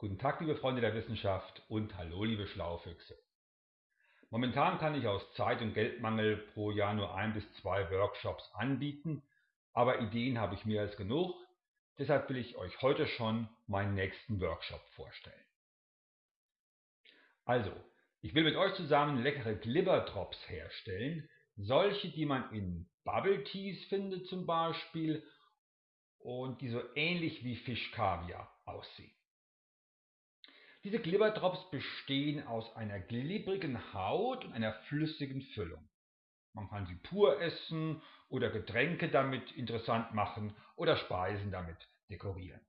Guten Tag, liebe Freunde der Wissenschaft und hallo, liebe Schlaufüchse. Momentan kann ich aus Zeit- und Geldmangel pro Jahr nur ein bis zwei Workshops anbieten, aber Ideen habe ich mehr als genug, deshalb will ich euch heute schon meinen nächsten Workshop vorstellen. Also, ich will mit euch zusammen leckere Glibberdrops herstellen, solche, die man in Bubble Teas findet zum Beispiel und die so ähnlich wie Fischkaviar aussehen. Diese Glibberdrops bestehen aus einer glibbrigen Haut und einer flüssigen Füllung. Man kann sie pur essen oder Getränke damit interessant machen oder Speisen damit dekorieren.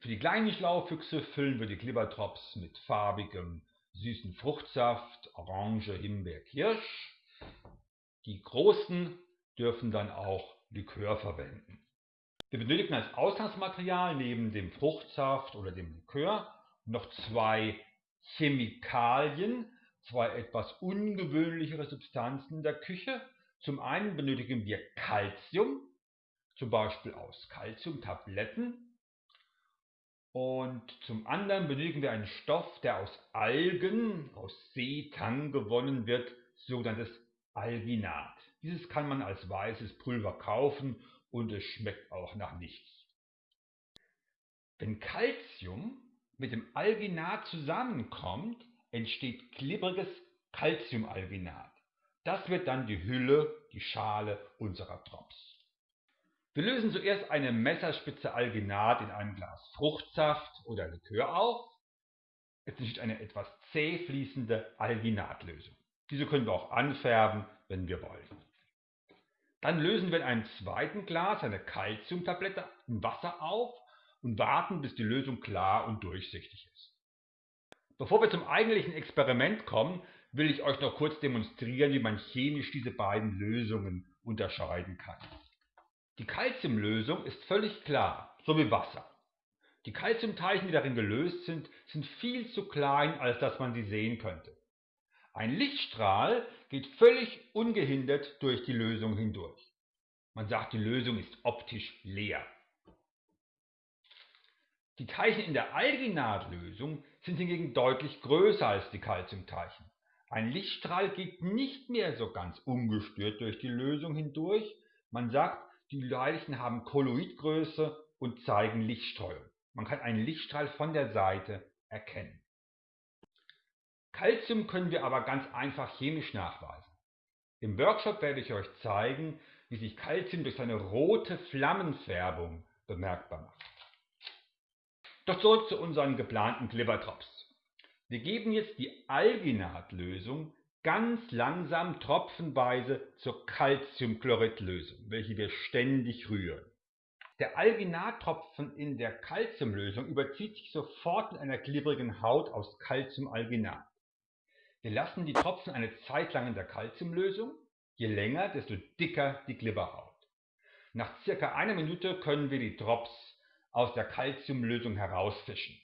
Für die kleinen Schlaufüchse füllen wir die Glibberdrops mit farbigem, süßen Fruchtsaft, Orange, Himbeer, Kirsch. Die großen dürfen dann auch Likör verwenden. Wir benötigen als Ausgangsmaterial neben dem Fruchtsaft oder dem Likör noch zwei Chemikalien, zwei etwas ungewöhnlichere Substanzen in der Küche. Zum einen benötigen wir Calcium, zum Beispiel aus Calciumtabletten. Und zum anderen benötigen wir einen Stoff, der aus Algen, aus Seetang gewonnen wird, sogenanntes Alginat. Dieses kann man als weißes Pulver kaufen und es schmeckt auch nach nichts. Wenn Calcium mit dem Alginat zusammenkommt, entsteht glibbriges Calciumalginat. Das wird dann die Hülle, die Schale unserer Drops. Wir lösen zuerst eine Messerspitze Alginat in einem Glas Fruchtsaft oder Likör auf. Es entsteht eine etwas zäh fließende Alginatlösung. Diese können wir auch anfärben, wenn wir wollen. Dann lösen wir in einem zweiten Glas eine Calciumtablette in Wasser auf und warten, bis die Lösung klar und durchsichtig ist. Bevor wir zum eigentlichen Experiment kommen, will ich euch noch kurz demonstrieren, wie man chemisch diese beiden Lösungen unterscheiden kann. Die Calciumlösung ist völlig klar, so wie Wasser. Die Calciumteilchen, die darin gelöst sind, sind viel zu klein, als dass man sie sehen könnte. Ein Lichtstrahl geht völlig ungehindert durch die Lösung hindurch. Man sagt, die Lösung ist optisch leer. Die Teilchen in der Alginatlösung sind hingegen deutlich größer als die Calciumteilchen. Ein Lichtstrahl geht nicht mehr so ganz ungestört durch die Lösung hindurch. Man sagt, die Teilchen haben Kolloidgröße und zeigen Lichtstreuung. Man kann einen Lichtstrahl von der Seite erkennen. Calcium können wir aber ganz einfach chemisch nachweisen. Im Workshop werde ich euch zeigen, wie sich Calcium durch seine rote Flammenfärbung bemerkbar macht. Doch zurück zu unseren geplanten Glibberdrops. Wir geben jetzt die Alginatlösung ganz langsam tropfenweise zur Calciumchloridlösung, welche wir ständig rühren. Der Alginattropfen in der Calciumlösung überzieht sich sofort mit einer glibbrigen Haut aus Calciumalginat. Wir lassen die Tropfen eine Zeit lang in der Calciumlösung, je länger, desto dicker die Glibberhaut. Nach circa einer Minute können wir die Drops aus der Calciumlösung herausfischen.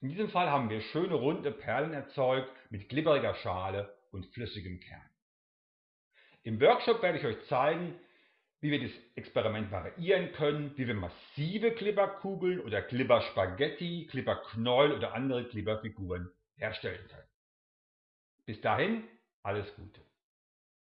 In diesem Fall haben wir schöne runde Perlen erzeugt mit glibberiger Schale und flüssigem Kern. Im Workshop werde ich euch zeigen, wie wir das Experiment variieren können, wie wir massive Glibberkugeln oder Glibberspaghetti, Glibberknäuel oder andere Glibberfiguren herstellen können. Bis dahin, alles Gute.